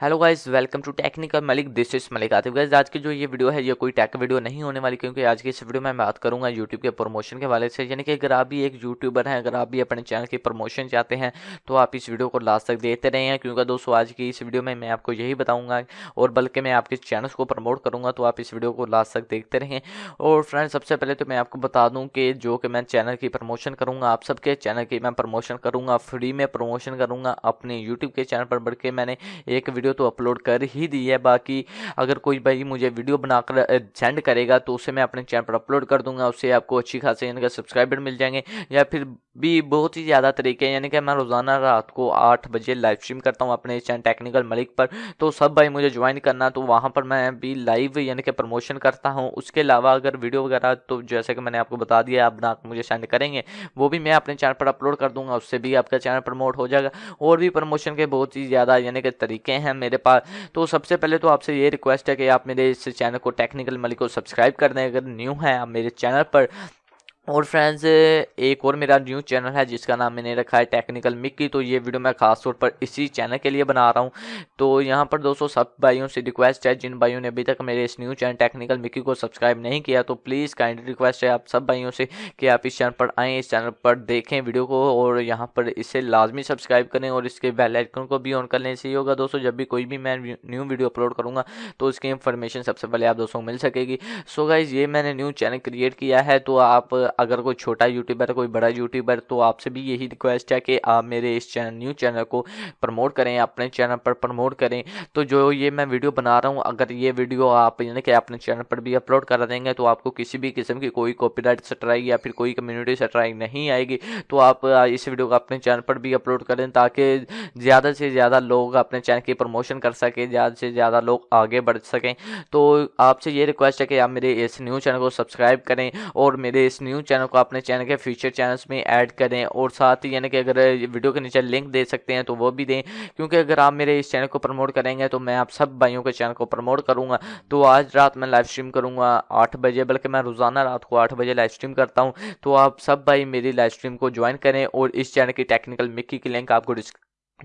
Hello guys, welcome to technical Malik this is Malik Atif. Guys, आज की जो ये वीडियो है, ये कोई टेक वीडियो नहीं होने वाली, क्योंकि आज की इस वीडियो में मैं बात करूँगा यूट्यूब के प्रमोशन के वाले से। यानी कि अगर आप भी एक यूट्यूबर हैं, अगर आप भी अपने चैनल की प्रमोशन चाहते हैं तो आप इस वीडियो को लास्ट तक देखते रहे हैं क्योंकि दोस्तों, आज की इस वीडियो में मैं आपको यही बताऊँगा, और बल्कि मैं आपके चैनल को प्रमोट करूँगा तो आप इस वीडियो को लास्ट तक देखते रहें और फ्रेंड सबसे पहले तो मैं आपको बता दूँ कि जो कि मैं चैनल की प्रमोशन करूँगा, आप सबके चैनल की मैं प्रमोशन करूँगा फ्री में प्रमोशन करूँगा, अपने यूट्यूब के चैनल पर बढ़ मैंने एक वीडियो तो अपलोड कर ही दी है, बाकी अगर कोई भाई मुझे वीडियो बनाकर सेंड करेगा तो उसे मैं अपने चैनल पर अपलोड कर दूँगा, उससे आपको अच्छी खासी इनका सब्सक्राइबर मिल जाएँगे, या फिर भी बहुत ही ज़्यादा तरीके हैं। यानी कि मैं रोज़ाना रात को आठ बजे लाइव स्ट्रीम करता हूँ अपने चैनल टेक्निकल मलिक पर। तो सब भाई मुझे ज्वाइन करना तो वहाँ पर मैं भी लाइव यानी कि प्रमोशन करता हूँ। उसके अलावा अगर वीडियो वगैरह तो जैसे कि मैंने आपको बता दिया, आप ना मुझे सेंड करेंगे, वो भी मैं अपने चैनल पर अपलोड कर दूँगा। उससे भी आपका चैनल प्रमोट हो जाएगा। और भी प्रमोशन के बहुत ही ज़्यादा यानी कि तरीके हैं मेरे पास। तो सबसे पहले तो आपसे ये रिक्वेस्ट है कि आप मेरे इस चैनल को टेक्निकल मलिक को सब्सक्राइब कर दें। अगर न्यू हैं आप मेरे चैनल पर और फ्रेंड्स एक और मेरा न्यू चैनल है जिसका नाम मैंने रखा है टेक्निकल मिक्की तो ये वीडियो मैं खास तौर पर इसी चैनल के लिए बना रहा हूँ। तो यहाँ पर दोस्तों, सब भाइयों से रिक्वेस्ट है, जिन भाइयों ने अभी तक मेरे इस न्यू चैनल टेक्निकल मिक्की को सब्सक्राइब नहीं किया तो प्लीज़ काइंड रिक्वेस्ट है आप सब भाइयों से कि आप इस चैनल पर आएँ, इस चैनल पर देखें वीडियो को और यहाँ पर इसे लाजमी सब्सक्राइब करें और इसके बेल आइकन को भी ऑन कर लें। से होगा दोस्तों, जब भी कोई भी मैं न्यू वीडियो अपलोड करूँगा तो उसकी इन्फॉर्मेशन सबसे पहले आप दोस्तों मिल सकेगी। सो गाइज़ ये मैंने न्यू चैनल क्रिएट किया है तो आप अगर कोई छोटा यूट्यूबर कोई बड़ा यूट्यूबर तो आपसे भी यही रिक्वेस्ट है कि आप मेरे इस चैनल न्यू चैनल को प्रमोट करें, अपने चैनल पर प्रमोट करें। तो जो ये मैं वीडियो बना रहा हूँ, अगर ये वीडियो आप, यानी कि अपने चैनल पर भी अपलोड कर देंगे तो आपको किसी भी किस्म की कोई कॉपीराइट स्ट्राइक या फिर कोई कम्युनिटी स्ट्राइक नहीं आएगी। तो आप इस वीडियो को अपने चैनल पर भी अपलोड करें, ताकि ज़्यादा से ज़्यादा लोग अपने चैनल की प्रमोशन कर सकें, ज़्यादा से ज़्यादा लोग आगे बढ़ सकें। तो आपसे ये रिक्वेस्ट है कि आप मेरे इस न्यू चैनल को सब्सक्राइब करें, और मेरे इस न्यू चैनल को अपने चैनल के फ्यूचर चैनल्स में ऐड करें और साथ ही यानी कि अगर वीडियो के नीचे लिंक दे सकते हैं तो वो भी दें। क्योंकि अगर आप मेरे इस चैनल को प्रमोट करेंगे तो मैं आप सब भाइयों के चैनल को प्रमोट करूँगा। तो आज रात मैं लाइव स्ट्रीम करूँगा आठ बजे, बल्कि मैं रोज़ाना रात को आठ बजे लाइव स्ट्रीम करता हूँ। तो आप सब भाई मेरी लाइव स्ट्रीम को ज्वाइन करें और इस चैनल की टेक्निकल मिक्की की लिंक आपको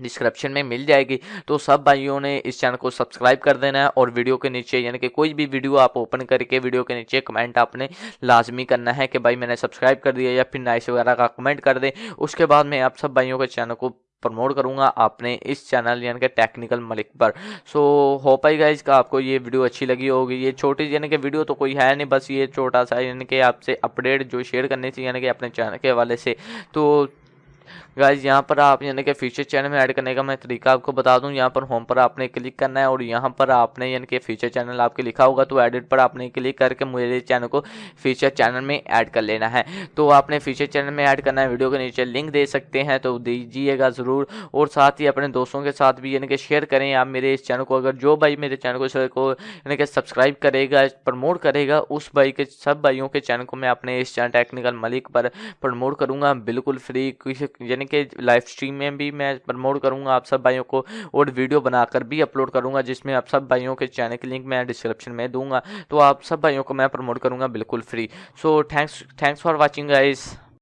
डिस्क्रिप्शन में मिल जाएगी। तो सब भाइयों ने इस चैनल को सब्सक्राइब कर देना है और वीडियो के नीचे, यानी कि कोई भी वीडियो आप ओपन करके वीडियो के नीचे कमेंट आपने लाजमी करना है कि भाई मैंने सब्सक्राइब कर दिया या फिर नाइस वगैरह का कमेंट कर दें। उसके बाद मैं आप सब भाइयों के चैनल को प्रमोट करूँगा आपने इस चैनल यानी कि टेक्निकल मलिक पर। सो होप आई गाइज़ का आपको ये वीडियो अच्छी लगी होगी। ये छोटी, यानी कि वीडियो तो कोई है नहीं, बस ये छोटा सा, यानी कि आपसे अपडेट जो शेयर करनी थी, यानी कि अपने चैनल के हवाले से। तो गाइज़ यहाँ पर आप यानी कि फीचर चैनल में ऐड करने का मैं तरीका आपको बता दूँ। यहाँ पर होम पर आपने क्लिक करना है और यहाँ पर आपने यानी कि फीचर चैनल आपके लिखा होगा तो एडिट पर आपने क्लिक करके मेरे चैनल को फीचर चैनल में ऐड कर लेना है। तो आपने फीचर चैनल में ऐड करना है वीडियो के नीचे लिंक दे सकते हैं तो दीजिएगा ज़रूर। और साथ ही अपने दोस्तों के साथ भी यानी कि शेयर करें। आप मेरे इस चैनल को, अगर जो भाई मेरे चैनल को यानी कि सब्सक्राइब करेगा प्रमोट करेगा, उस भाई के, सब भाइयों के चैनल को मैं अपने इस चैनल टेक्निकल मलिक पर प्रमोट करूँगा। बिल्कुल फ्री यानी कि लाइव स्ट्रीम में भी मैं प्रमोट करूँगा आप सब भाइयों को और वीडियो बनाकर भी अपलोड करूँगा, जिसमें आप सब भाइयों के चैनल की लिंक मैं डिस्क्रिप्शन में दूँगा। तो आप सब भाइयों को मैं प्रमोट करूँगा बिल्कुल free so thanks thanks for watching guys